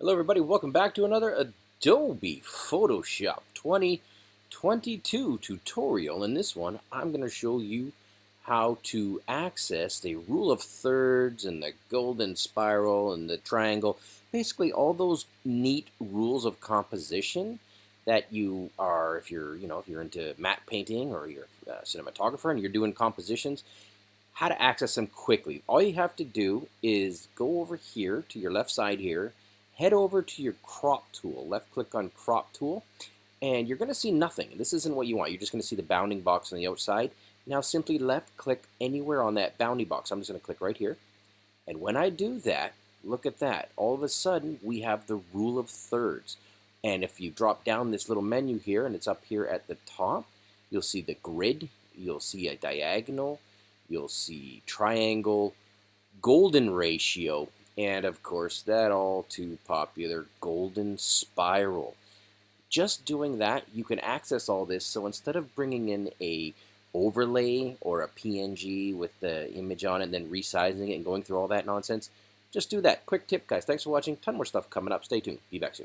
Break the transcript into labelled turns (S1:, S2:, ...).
S1: Hello everybody, welcome back to another Adobe Photoshop 2022 tutorial. In this one, I'm going to show you how to access the rule of thirds and the golden spiral and the triangle. Basically all those neat rules of composition that you are, if you're, you know, if you're into matte painting or you're a cinematographer and you're doing compositions, how to access them quickly. All you have to do is go over here to your left side here head over to your crop tool. Left click on crop tool and you're going to see nothing. This isn't what you want. You're just going to see the bounding box on the outside. Now simply left click anywhere on that bounding box. I'm just going to click right here. And when I do that, look at that. All of a sudden, we have the rule of thirds. And if you drop down this little menu here, and it's up here at the top, you'll see the grid, you'll see a diagonal, you'll see triangle, golden ratio, and of course that all too popular golden spiral. Just doing that, you can access all this. So instead of bringing in a overlay or a PNG with the image on it and then resizing it and going through all that nonsense, just do that. Quick tip, guys. Thanks for watching. Ton more stuff coming up. Stay tuned. Be back soon.